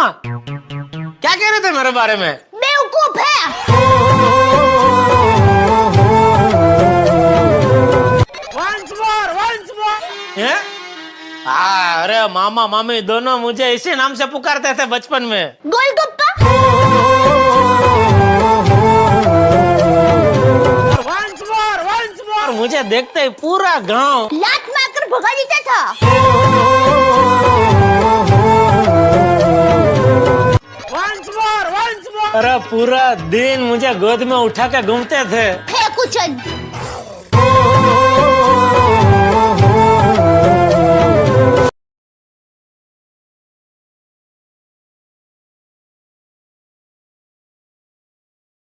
मामा क्या कह रहे थे मेरे बारे में? बेवकूफ़ है। हैं? अरे मामा मामी दोनों मुझे इसी नाम से पुकारते थे बचपन में। गोलगप्पा। मुझे देखते ही पूरा गाँव लात मारकर भगा देता था। अरे पूरा दिन मुझे गोद में उठा के घूमते थे। कुछ